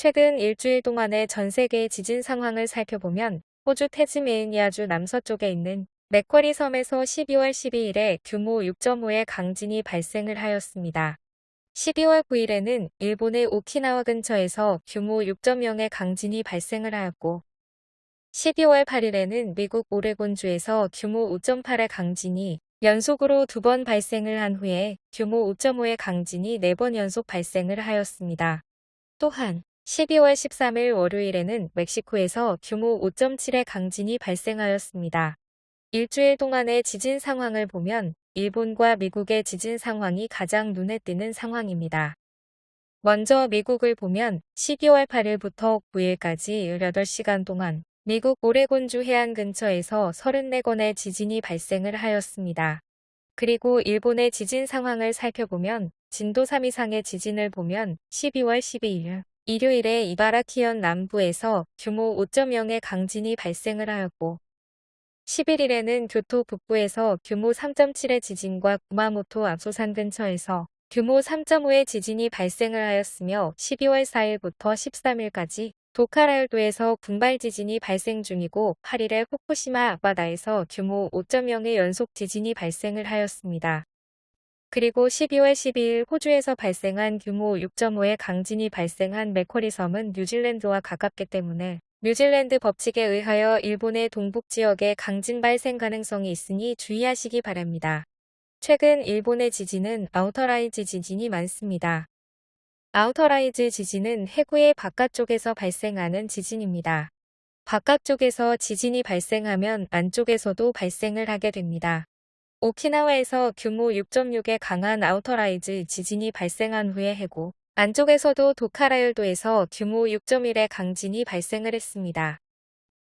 최근 일주일 동안의 전 세계의 지진 상황을 살펴보면 호주 태즈메이니아주 남서쪽에 있는 맥쿼리 섬에서 12월 12일에 규모 6.5의 강진이 발생을 하였습니다. 12월 9일에는 일본의 오키나와 근처에서 규모 6.0의 강진이 발생을 하였고 12월 8일에는 미국 오레곤주에서 규모 5.8의 강진이 연속으로 두 번 발생을 한 후에 규모 5.5의 강진이 네 번 연속 발생을 하였습니다. 또한 12월 13일 월요일에는 멕시코에서 규모 5.7의 강진이 발생하였습니다. 일주일 동안의 지진 상황을 보면 일본과 미국의 지진 상황이 가장 눈에 띄는 상황입니다. 먼저 미국을 보면 12월 8일부터 9일까지 18시간 동안 미국 오레곤주 해안 근처에서 34건의 지진이 발생을 하였습니다. 그리고 일본의 지진 상황을 살펴보면 진도 3 이상의 지진을 보면 12월 12일 일요일에 이바라키현 남부에서 규모 5.0의 강진이 발생을 하였고 11일에는 교토 북부에서 규모 3.7의 지진과 구마모토 압소산 근처에서 규모 3.5의 지진이 발생을 하였으며 12월 4일부터 13일까지 도카라열도에서 군발 지진이 발생 중이고 8일에 후쿠시마 앞바다에서 규모 5.0의 연속 지진이 발생을 하였습니다. 그리고 12월 12일 호주에서 발생한 규모 6.5의 강진이 발생한 맥쿼리 섬은 뉴질랜드와 가깝기 때문에 뉴질랜드 법칙에 의하여 일본의 동북 지역에 강진 발생 가능성이 있으니 주의하시기 바랍니다. 최근 일본의 지진은 outer rise 지진이 많습니다. outer rise 지진은 해구의 바깥쪽에서 발생하는 지진입니다. 바깥쪽에서 지진이 발생하면 안쪽에서도 발생을 하게 됩니다. 오키나와에서 규모 6.6의 강한 outer rise 지진이 발생한 후에 해구 안쪽에서도 도카라열도에서 규모 6.1의 강진이 발생을 했습니다.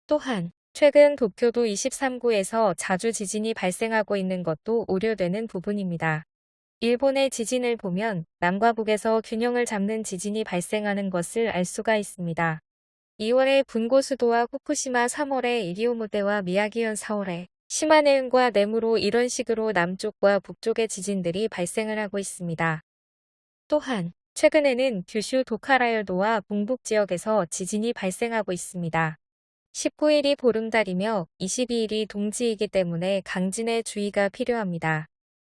또한 최근 도쿄도 23구에서 자주 지진이 발생하고 있는 것도 우려되는 부분입니다. 일본의 지진을 보면 남과 북에서 균형을 잡는 지진이 발생하는 것을 알 수가 있습니다. 2월에 분고 수도와 후쿠시마 3월에 이리오모테와 미야기현 4월에 시마네현과 네무로 이런 식으로 남쪽과 북쪽의 지진들이 발생을 하고 있습니다. 또한 최근에는 규슈 도카라열도와 동북 지역에서 지진이 발생하고 있습니다. 19일이 보름달이며 22일이 동지이기 때문에 강진에 주의가 필요합니다.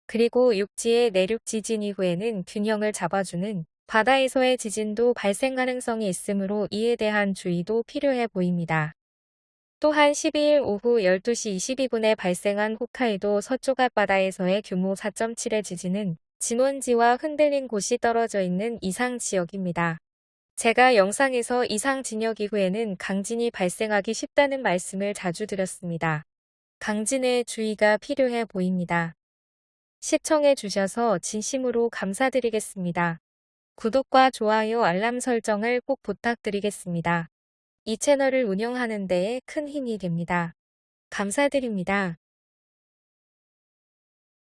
그리고 육지의 내륙 지진 이후에는 균형을 잡아주는 바다에서의 지진도 발생 가능성이 있으므로 이에 대한 주의도 필요해 보입니다. 또한 12일 오후 12시 22분에 발생한 홋카이도 서쪽 앞바다에서의 규모 4.7의 지진은 진원지와 흔들린 곳이 떨어져 있는 이상 지역입니다. 제가 영상에서 이상 진역 이후에는 강진이 발생하기 쉽다는 말씀을 자주 드렸습니다. 강진에 주의가 필요해 보입니다. 시청해 주셔서 진심으로 감사드리겠습니다. 구독과 좋아요 알람 설정을 꼭 부탁드리겠습니다. 이 채널을 운영하는 데에 큰 힘이 됩니다. 감사드립니다.